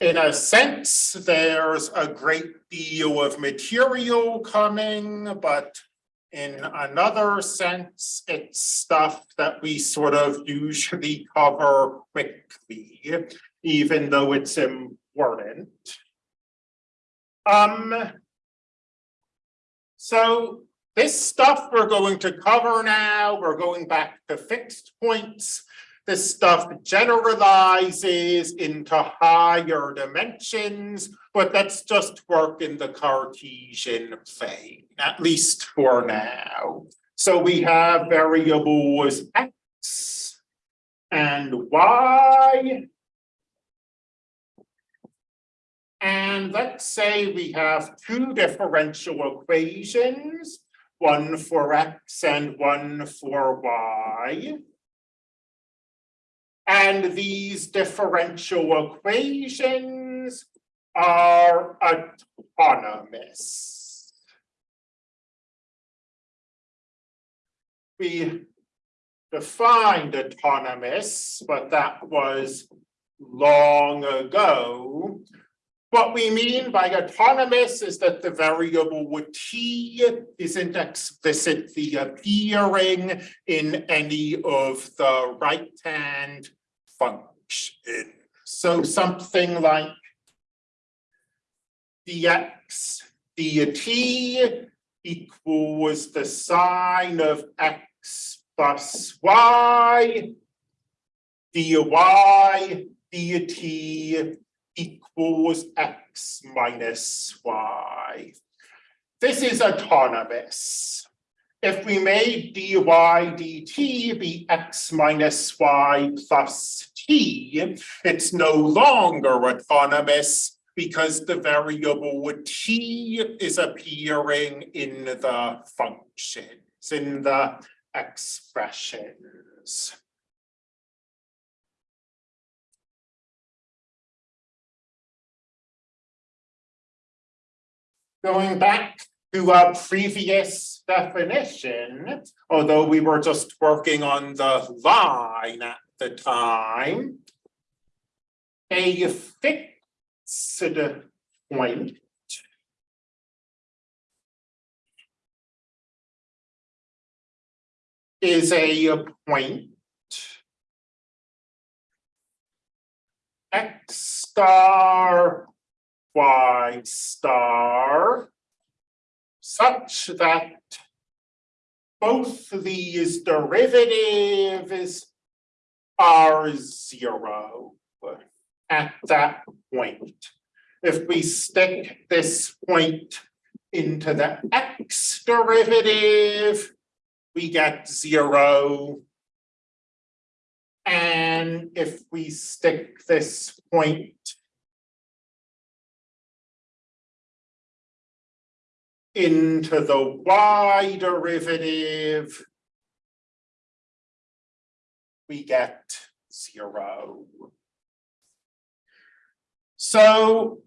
in a sense, there's a great deal of material coming, but in another sense, it's stuff that we sort of usually cover quickly, even though it's important. Um, so this stuff we're going to cover now, we're going back to fixed points. This stuff generalizes into higher dimensions, but that's just work in the Cartesian plane, at least for now. So we have variables x and y. And let's say we have two differential equations, one for x and one for y. And these differential equations are autonomous. We defined autonomous, but that was long ago. What we mean by autonomous is that the variable t isn't explicitly appearing in any of the right-hand function. So something like dx dt equals the sine of x plus y dy dt equals x minus y. This is autonomous. If we made dy dt be x minus y plus t, it's no longer autonomous because the variable t is appearing in the functions, in the expressions. Going back to a previous definition, although we were just working on the line at the time, a fixed point. Is a point. X star y star such that both these derivatives are zero at that point. If we stick this point into the x derivative, we get zero. And if we stick this point into the y derivative, we get zero. So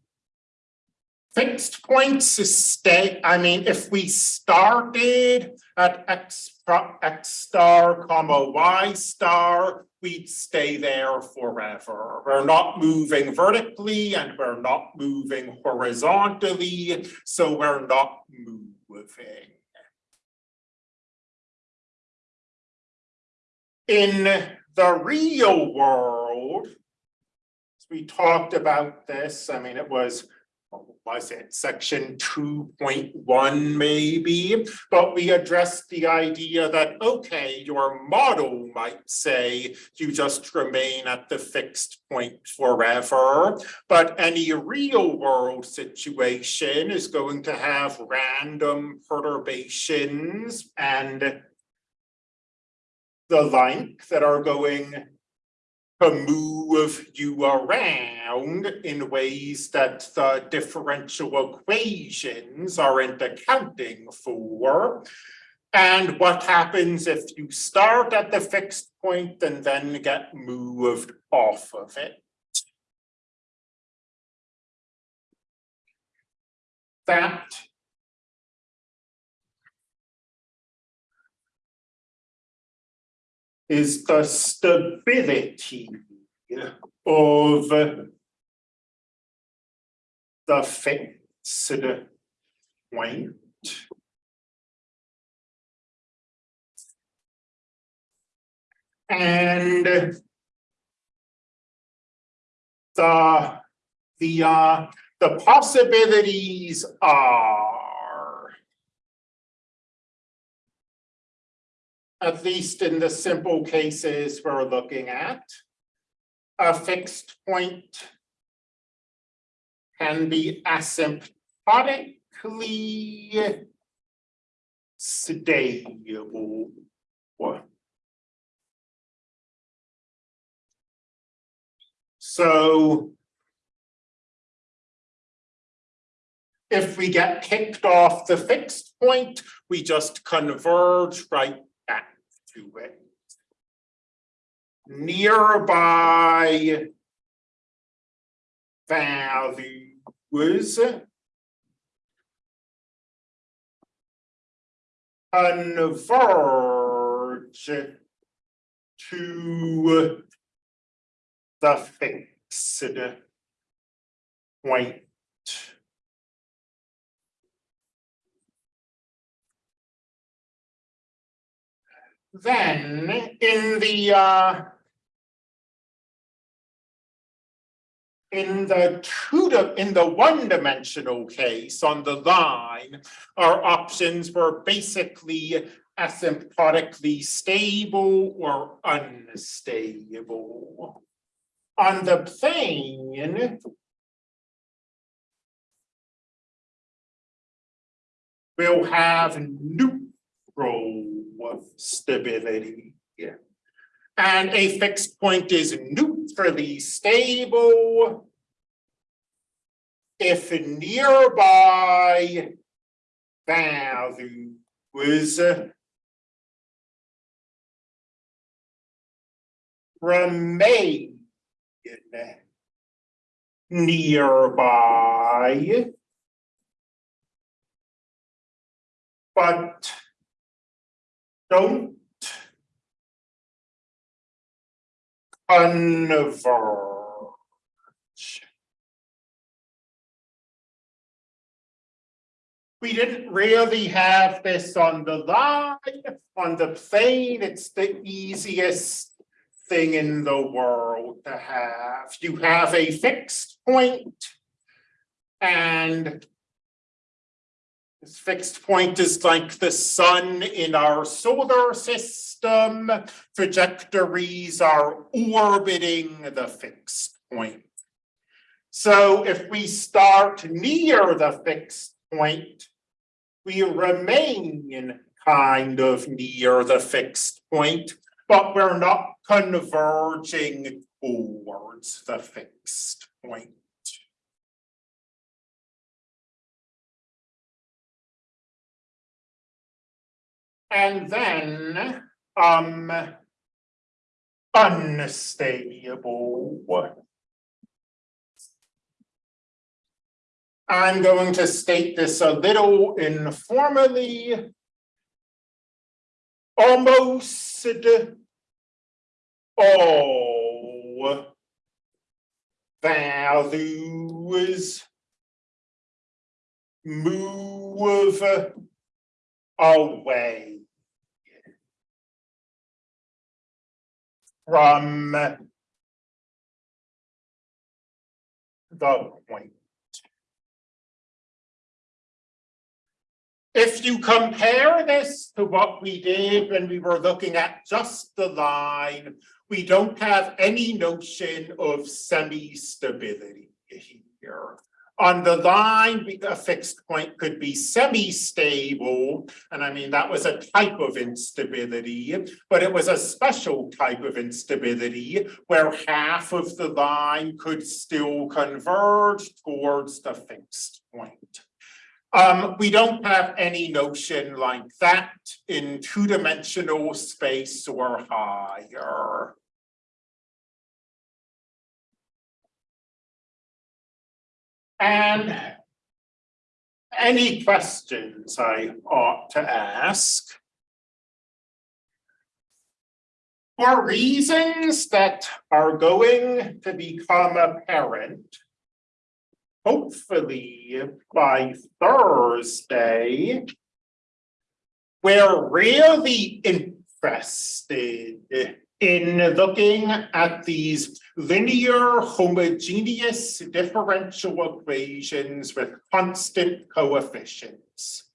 fixed points is stay, I mean, if we started at x, x star comma y star, we'd stay there forever. We're not moving vertically and we're not moving horizontally, so we're not moving. In the real world, we talked about this, I mean, it was was it section two point one maybe, but we addressed the idea that, okay, your model might say you just remain at the fixed point forever, but any real world situation is going to have random perturbations and the like that are going to move you around in ways that the differential equations aren't accounting for. And what happens if you start at the fixed point and then get moved off of it? That is the stability of the fixed point. And the, the, uh, the possibilities are at least in the simple cases we're looking at, a fixed point can be asymptotically stable. So if we get kicked off the fixed point, we just converge right to it. Nearby values converge to the fixed point. Then in the uh in the two, in the one-dimensional case on the line, our options were basically asymptotically stable or unstable. On the plane, we'll have neutral stability. Yeah. And a fixed point is neutrally stable. If nearby values remain nearby. But don't converge. We didn't really have this on the line, on the plane, it's the easiest thing in the world to have. You have a fixed point, And this fixed point is like the sun in our solar system. Trajectories are orbiting the fixed point. So if we start near the fixed point, we remain kind of near the fixed point, but we're not converging towards the fixed point. And then, um, unstable. I'm going to state this a little informally. Almost all values move away from the point. If you compare this to what we did when we were looking at just the line, we don't have any notion of semi-stability here. On the line, a fixed point could be semi-stable, and I mean, that was a type of instability, but it was a special type of instability where half of the line could still converge towards the fixed point. Um, we don't have any notion like that in two-dimensional space or higher. And any questions I ought to ask? For reasons that are going to become apparent, hopefully by Thursday. We're really interested in looking at these linear homogeneous differential equations with constant coefficients.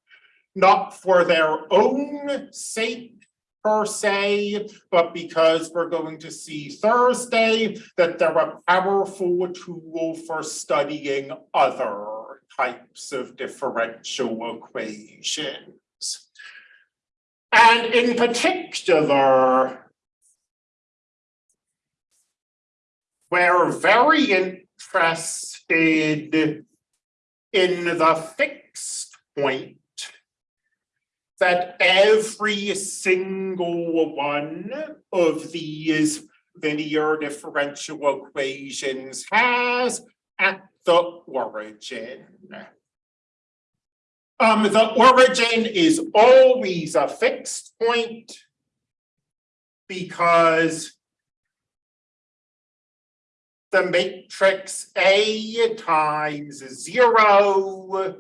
Not for their own sake per se, but because we're going to see Thursday that they're a powerful tool for studying other types of differential equations. And in particular, we're very interested in the fixed point that every single one of these linear differential equations has at the origin. Um, the origin is always a fixed point because the matrix A times zero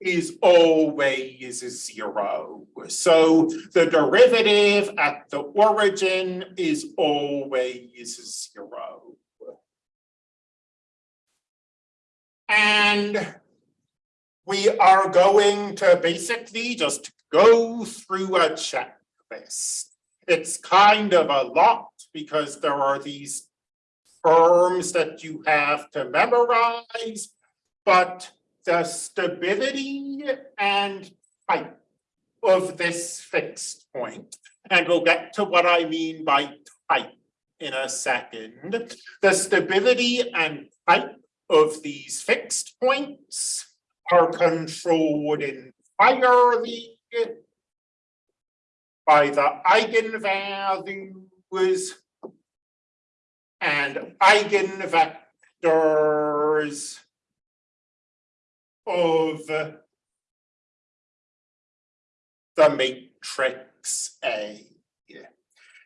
is always zero. So the derivative at the origin is always zero. And we are going to basically just go through a checklist. It's kind of a lot because there are these terms that you have to memorize, but the stability and type of this fixed point. And we'll get to what I mean by type in a second. The stability and type of these fixed points are controlled entirely by the eigenvalues and eigenvectors of the matrix A.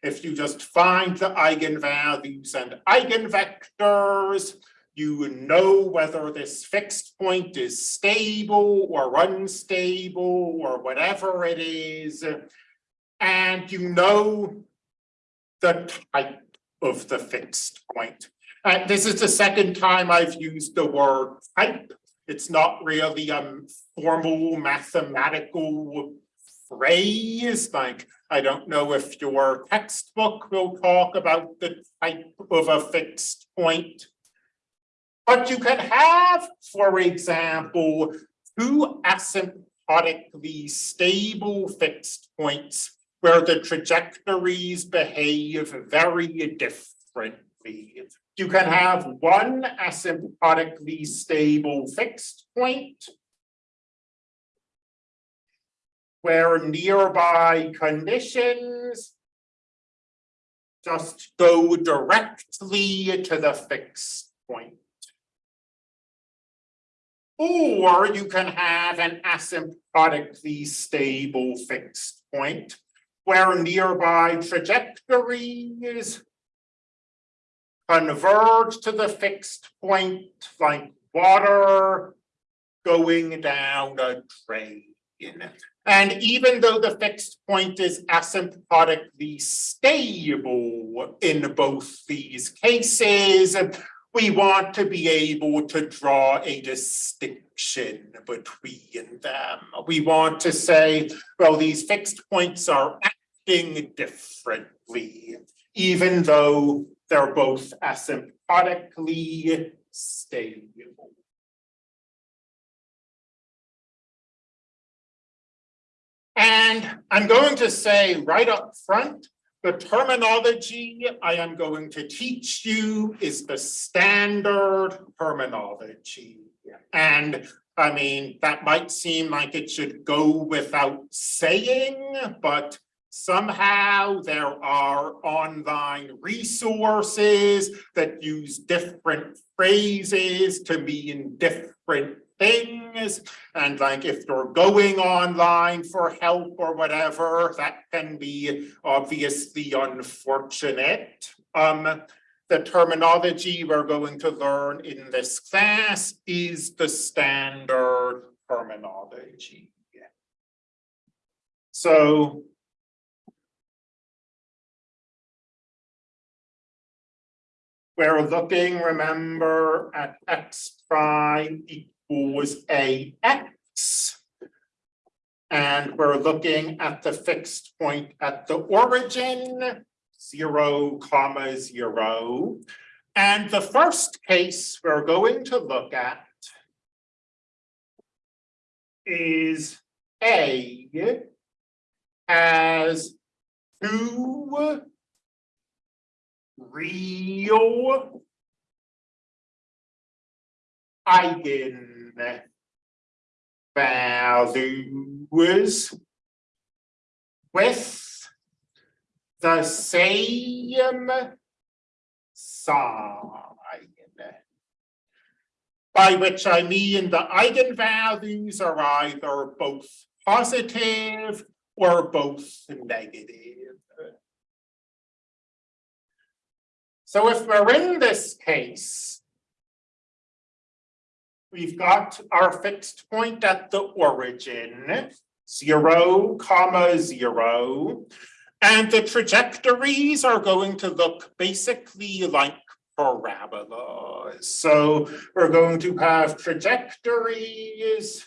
If you just find the eigenvalues and eigenvectors, you know whether this fixed point is stable or unstable or whatever it is. And you know the type of the fixed point. And this is the second time I've used the word type it's not really a formal mathematical phrase, like, I don't know if your textbook will talk about the type of a fixed point. But you can have, for example, two asymptotically stable fixed points where the trajectories behave very differently. You can have one asymptotically stable fixed point where nearby conditions just go directly to the fixed point. Or you can have an asymptotically stable fixed point where nearby trajectories converge to the fixed point like water going down a drain. And even though the fixed point is asymptotically stable in both these cases, we want to be able to draw a distinction between them. We want to say, well, these fixed points are acting differently, even though they're both asymptotically stable. And I'm going to say right up front, the terminology I am going to teach you is the standard terminology. And I mean, that might seem like it should go without saying, but Somehow there are online resources that use different phrases to mean different things. And like if you're going online for help or whatever, that can be obviously unfortunate. Um, the terminology we're going to learn in this class is the standard terminology. So we're looking, remember, at x prime equals a x. And we're looking at the fixed point at the origin, zero comma zero. And the first case we're going to look at is A has two real eigen values with the same sign. By which I mean the eigenvalues are either both positive or both negative. So if we're in this case, we've got our fixed point at the origin, zero comma zero, and the trajectories are going to look basically like parabolas. So we're going to have trajectories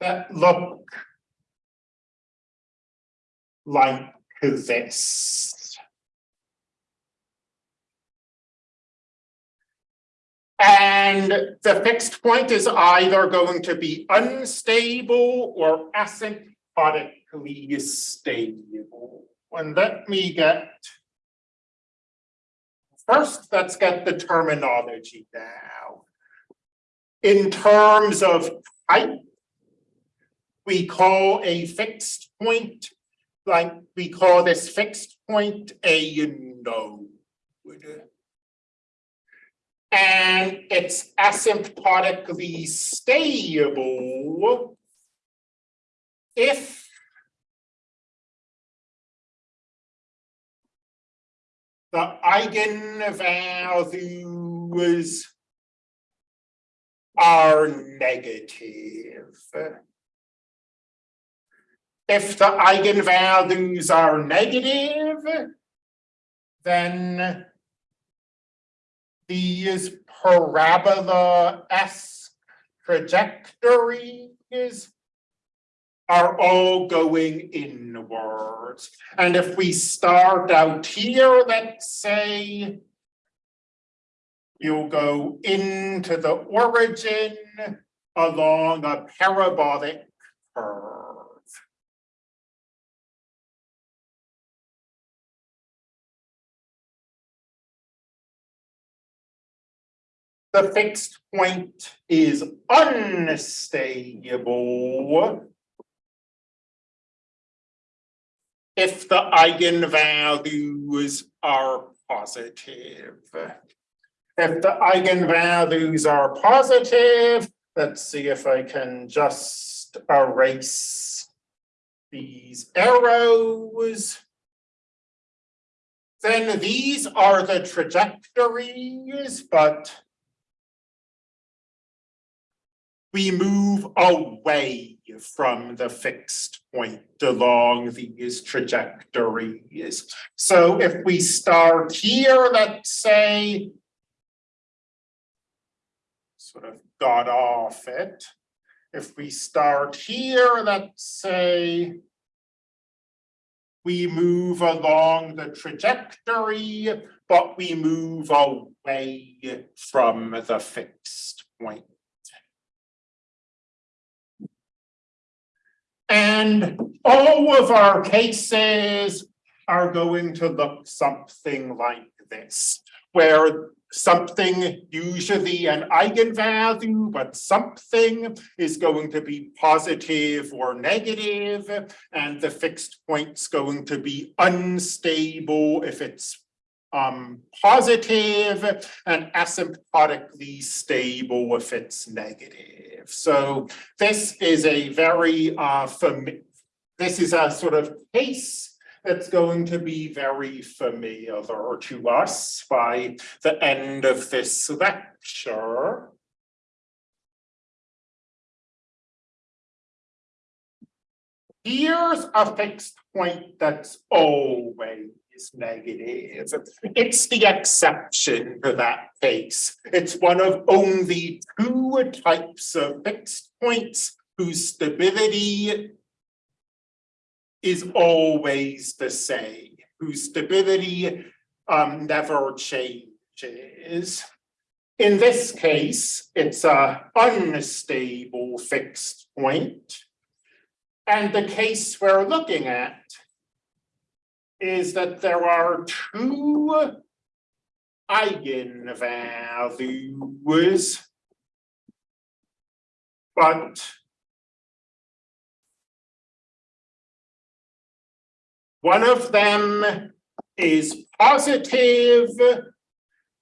that look like this. And the fixed point is either going to be unstable or asymptotically stable. And let me get, first, let's get the terminology now. In terms of type, we call a fixed point, like we call this fixed point a node. And it's asymptotically stable if the eigenvalues are negative. If the eigenvalues are negative, then these parabola-esque trajectories are all going inwards. And if we start out here, let's say, you'll go into the origin along a parabolic curve. The fixed point is unstable if the eigenvalues are positive. If the eigenvalues are positive, let's see if I can just erase these arrows. Then these are the trajectories, but we move away from the fixed point along these trajectories. So if we start here, let's say, sort of got off it. If we start here, let's say, we move along the trajectory, but we move away from the fixed point. And all of our cases are going to look something like this, where something, usually an eigenvalue, but something is going to be positive or negative, and the fixed point's going to be unstable if it's um, positive and asymptotically stable if it's negative. So this is a very uh, this is a sort of case that's going to be very familiar to us by the end of this lecture. Here's a fixed point that's always negative. It's the exception to that case. It's one of only two types of fixed points whose stability is always the same, whose stability um, never changes. In this case, it's a unstable fixed point. And the case we're looking at is that there are two eigenvalues. But one of them is positive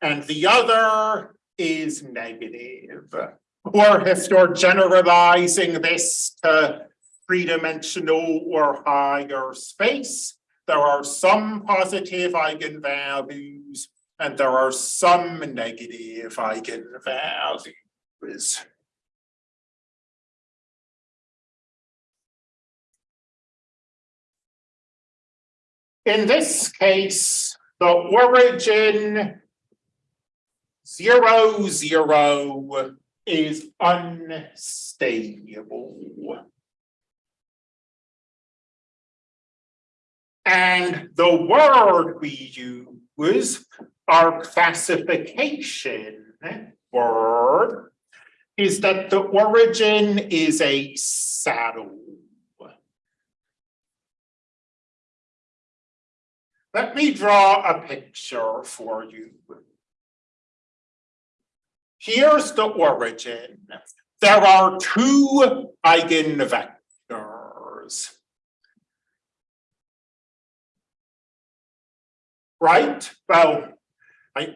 and the other is negative. Or if you're generalizing this to three-dimensional or higher space, there are some positive eigenvalues and there are some negative eigenvalues. In this case, the origin zero, zero is unstable. And the word we use, our classification word, is that the origin is a saddle. Let me draw a picture for you. Here's the origin. There are two eigenvectors. Right? Well, I,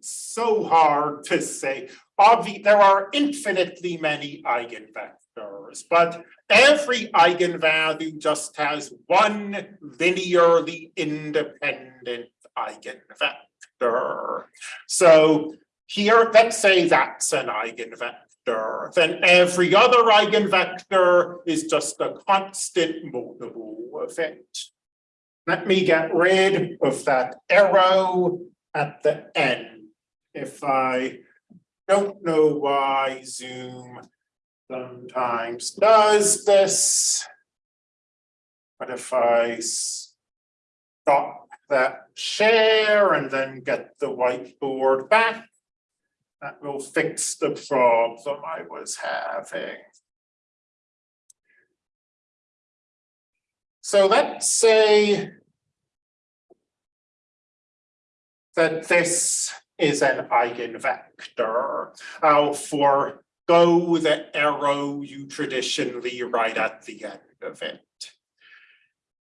so hard to say. Obvi there are infinitely many eigenvectors, but every eigenvalue just has one linearly independent eigenvector. So here, let's say that's an eigenvector. Then every other eigenvector is just a constant multiple of it. Let me get rid of that arrow at the end. If I don't know why Zoom sometimes does this. But if I stop that share and then get the whiteboard back, that will fix the problem I was having. So let's say that this is an eigenvector. I'll forego the arrow you traditionally write at the end of it.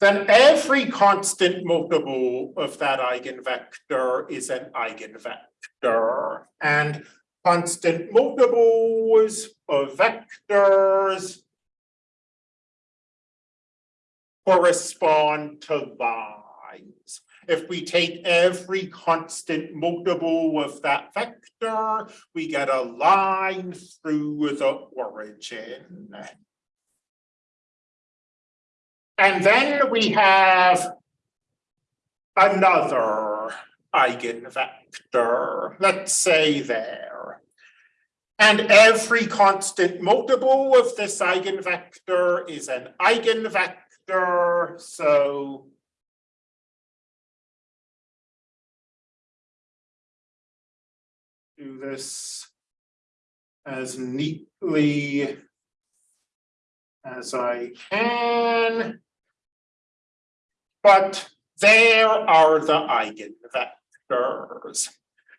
Then every constant multiple of that eigenvector is an eigenvector. And constant multiples of vectors correspond to lines. If we take every constant multiple of that vector, we get a line through the origin. And then we have another eigenvector, let's say there. And every constant multiple of this eigenvector is an eigenvector so this as neatly as I can. But there are the eigenvectors.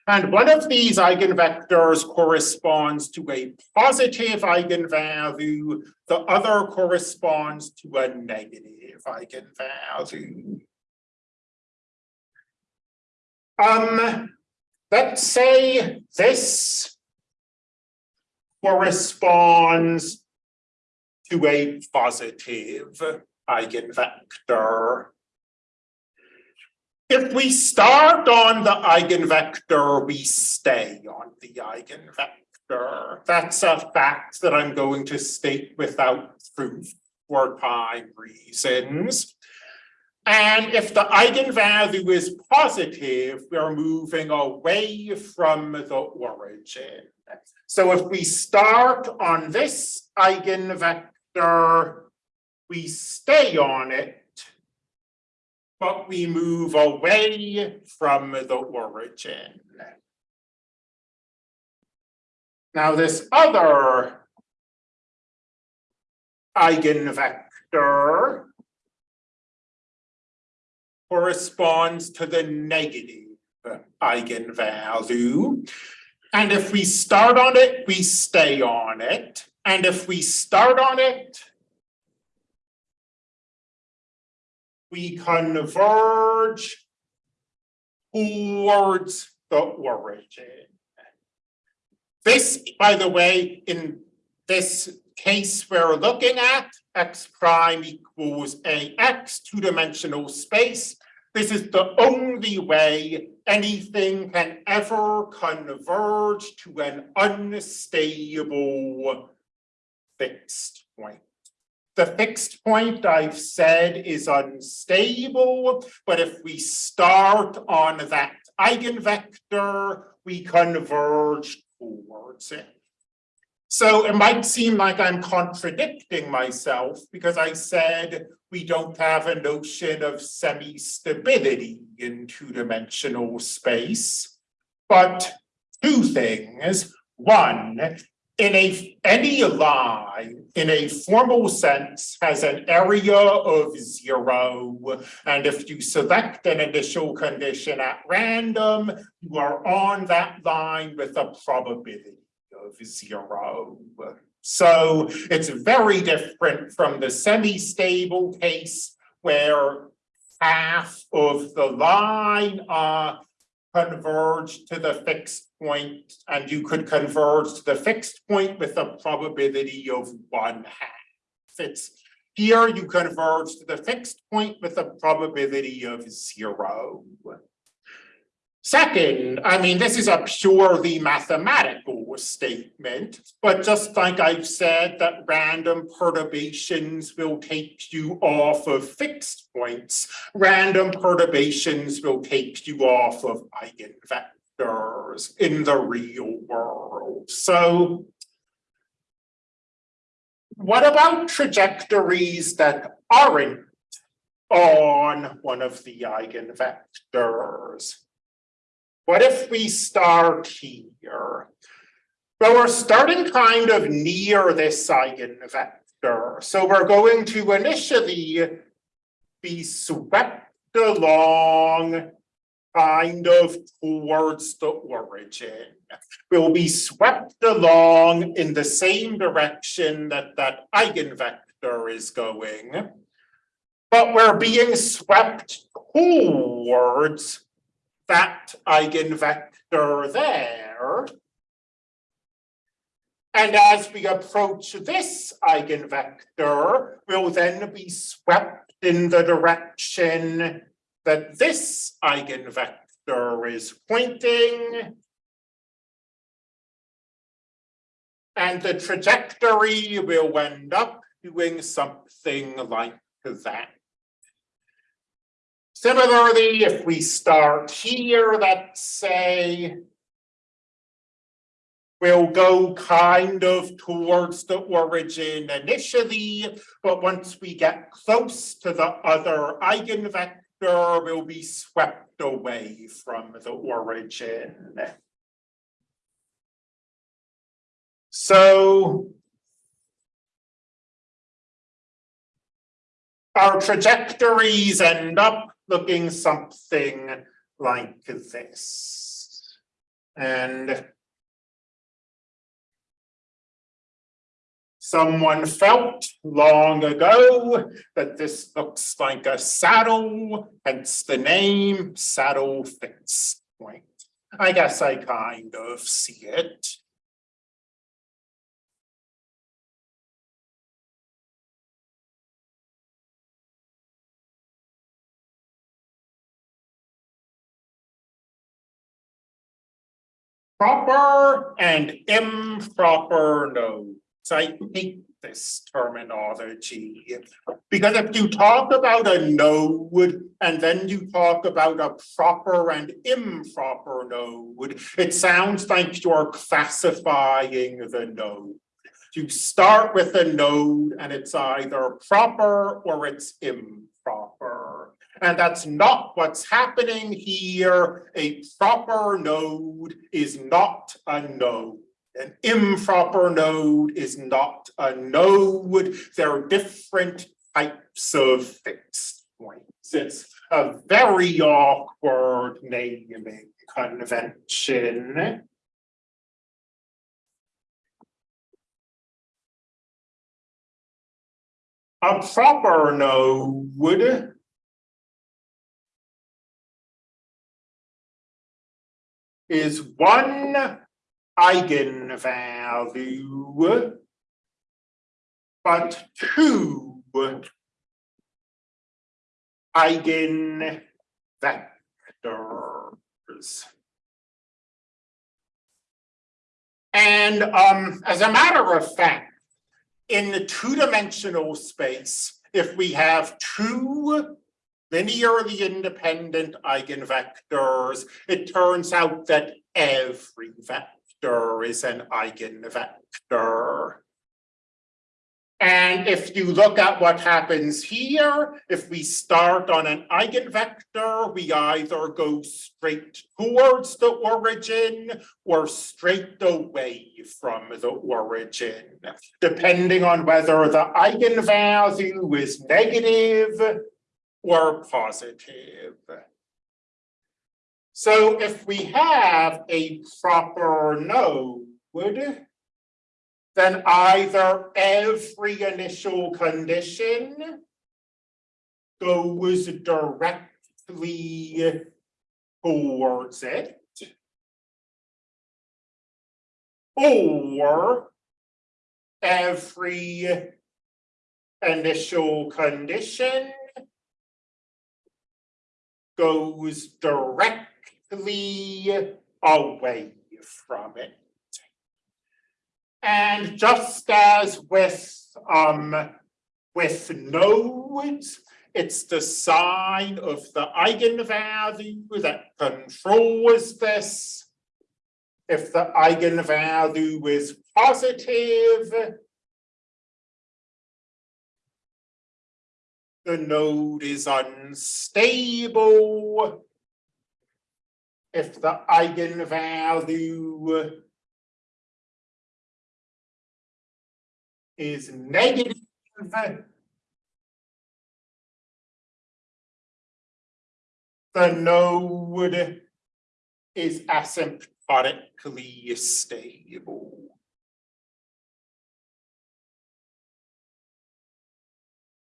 And one of these eigenvectors corresponds to a positive eigenvalue, the other corresponds to a negative eigenvalue. Um, let's say this corresponds to a positive eigenvector. If we start on the eigenvector, we stay on the eigenvector. That's a fact that I'm going to state without proof for time reasons. And if the eigenvalue is positive, we're moving away from the origin. So if we start on this eigenvector, we stay on it, but we move away from the origin. Now this other eigenvector corresponds to the negative eigenvalue. And if we start on it, we stay on it. And if we start on it, we converge towards the origin. This, by the way, in this case we're looking at, x prime equals ax, two-dimensional space. This is the only way anything can ever converge to an unstable fixed point. The fixed point I've said is unstable, but if we start on that eigenvector, we converge towards it. So it might seem like I'm contradicting myself because I said we don't have a notion of semi-stability in two-dimensional space. But two things. One, in a any line in a formal sense has an area of zero. And if you select an initial condition at random, you are on that line with a probability of zero. So it's very different from the semi-stable case where half of the line uh, converge to the fixed point, and you could converge to the fixed point with a probability of one half. It's here you converge to the fixed point with a probability of zero. Second, I mean, this is a purely mathematical statement, but just like I've said that random perturbations will take you off of fixed points, random perturbations will take you off of eigenvectors in the real world. So what about trajectories that aren't on one of the eigenvectors? What if we start here? Well, we're starting kind of near this eigenvector. So we're going to initially be swept along kind of towards the origin. We'll be swept along in the same direction that that eigenvector is going. But we're being swept towards that eigenvector there. And as we approach this eigenvector, we'll then be swept in the direction that this eigenvector is pointing. And the trajectory will end up doing something like that. Similarly, if we start here, let's say, we'll go kind of towards the origin initially, but once we get close to the other eigenvector, we'll be swept away from the origin. So our trajectories end up looking something like this. And someone felt long ago that this looks like a saddle, hence the name saddle fixed point. I guess I kind of see it. Proper and improper nodes. I hate this terminology. Because if you talk about a node and then you talk about a proper and improper node, it sounds like you're classifying the node. You start with a node and it's either proper or it's improper. And that's not what's happening here. A proper node is not a node. An improper node is not a node. There are different types of fixed points. It's a very awkward naming convention. A proper node is one eigenvalue, but two eigenvectors. And um, as a matter of fact, in the two-dimensional space, if we have two linearly independent eigenvectors, it turns out that every vector is an eigenvector. And if you look at what happens here, if we start on an eigenvector, we either go straight towards the origin or straight away from the origin, depending on whether the eigenvalue is negative or positive. So if we have a proper node, then either every initial condition goes directly towards it, or every initial condition goes directly away from it. And just as with um with nodes, it's the sign of the eigenvalue that controls this. If the eigenvalue is positive, the node is unstable. If the eigenvalue is negative, the node is asymptotically stable.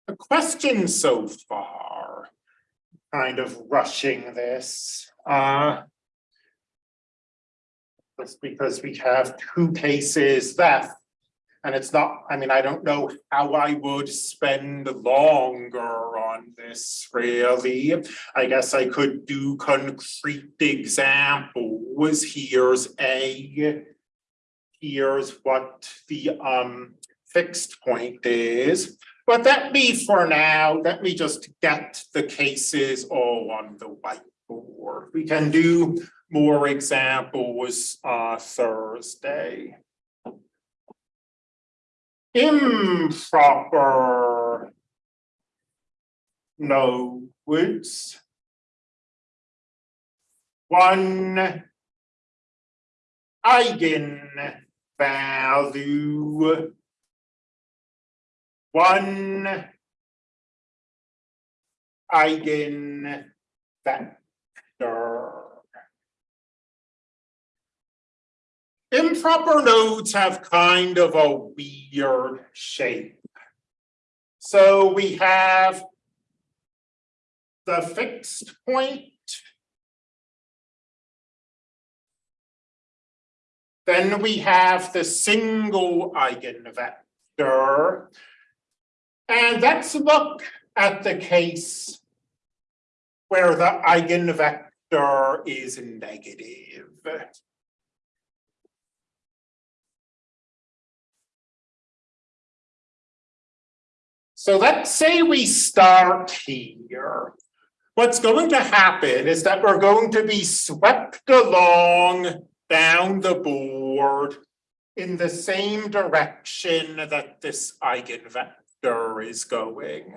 A question so far, kind of rushing this, uh, just because we have two cases left and it's not, I mean, I don't know how I would spend longer on this really. I guess I could do concrete examples. Here's A. Here's what the um fixed point is. But let me for now, let me just get the cases all on the whiteboard. We can do more examples uh Thursday improper no nodes. One eigenvalue. One eigenvector. Improper nodes have kind of a weird shape. So we have the fixed point Then we have the single eigenvector. And let's look at the case where the eigenvector is negative. So let's say we start here. What's going to happen is that we're going to be swept along down the board in the same direction that this eigenvector is going.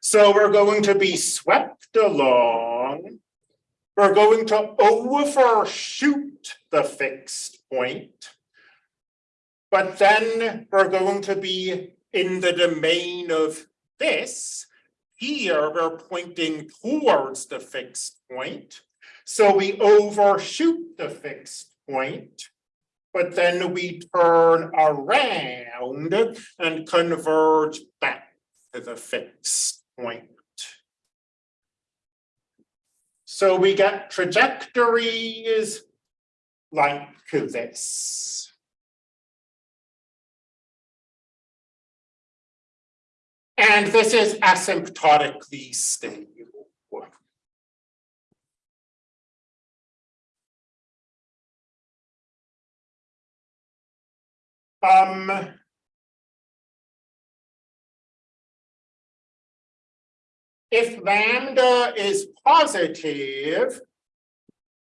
So we're going to be swept along. We're going to overshoot the fixed point. But then we're going to be in the domain of this. Here, we're pointing towards the fixed point. So we overshoot the fixed point, but then we turn around and converge back to the fixed point. So we get trajectories like this. And this is asymptotically stable. Um. If lambda is positive,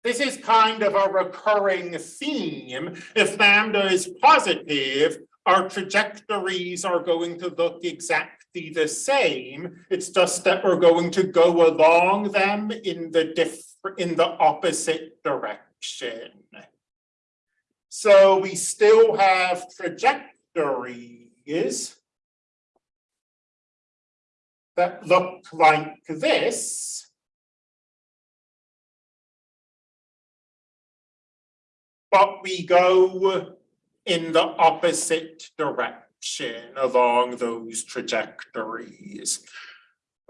this is kind of a recurring theme. If lambda is positive, our trajectories are going to look exactly the same. It's just that we're going to go along them in the diff in the opposite direction. So we still have trajectories that look like this. But we go in the opposite direction along those trajectories.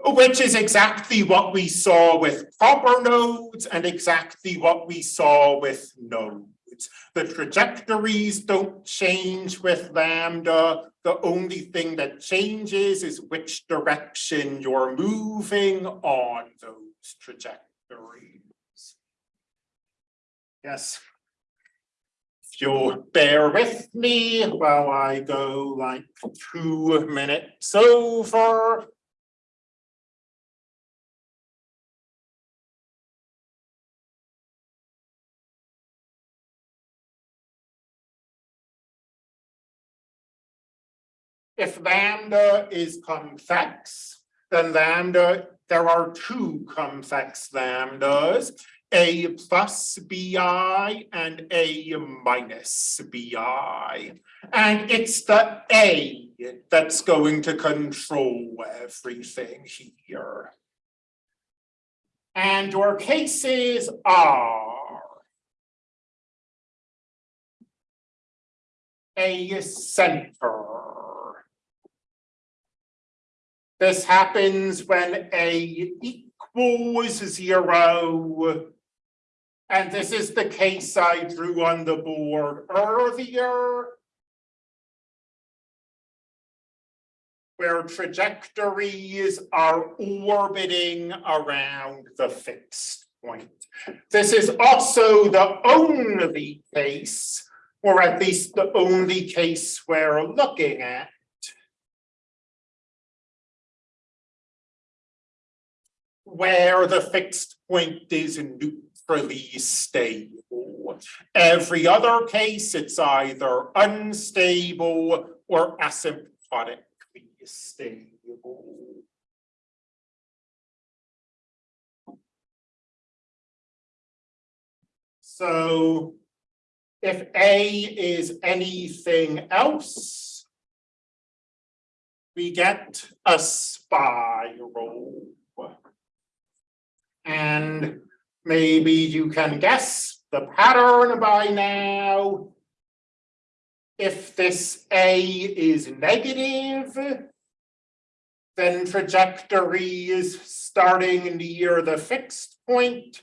Which is exactly what we saw with proper nodes and exactly what we saw with nodes. The trajectories don't change with lambda. The only thing that changes is which direction you're moving on those trajectories. Yes. If you'll bear with me while I go like two minutes over. If lambda is complex, then lambda, there are two complex lambdas, A plus BI and A minus BI. And it's the A that's going to control everything here. And your cases are a center This happens when A equals zero. And this is the case I drew on the board earlier. Where trajectories are orbiting around the fixed point. This is also the only case, or at least the only case we're looking at, where the fixed point is neutrally stable. Every other case, it's either unstable or asymptotically stable. So if A is anything else, we get a spiral. And maybe you can guess the pattern by now. If this A is negative, then trajectory is starting near the fixed point.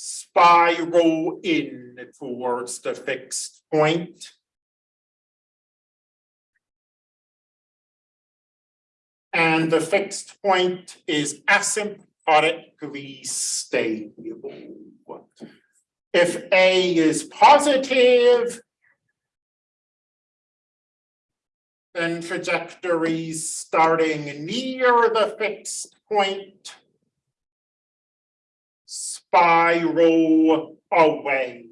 spiral in towards the fixed point. And the fixed point is asymptotically stable. If A is positive, then trajectories starting near the fixed point spiral away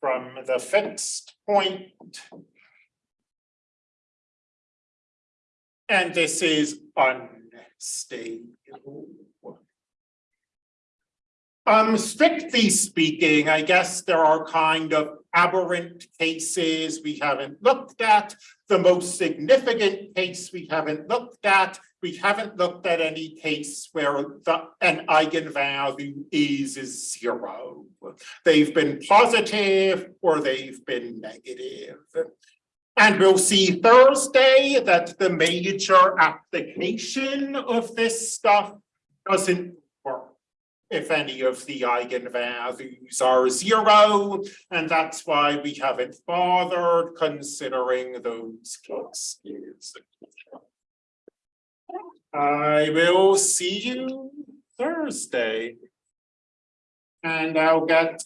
from the fixed point. And this is unstable. Um, strictly speaking, I guess there are kind of aberrant cases we haven't looked at. The most significant case we haven't looked at, we haven't looked at any case where the, an eigenvalue is, is zero. They've been positive or they've been negative. And we'll see Thursday that the major application of this stuff doesn't if any of the eigenvalues are zero, and that's why we haven't bothered considering those cases. I will see you Thursday. And I'll get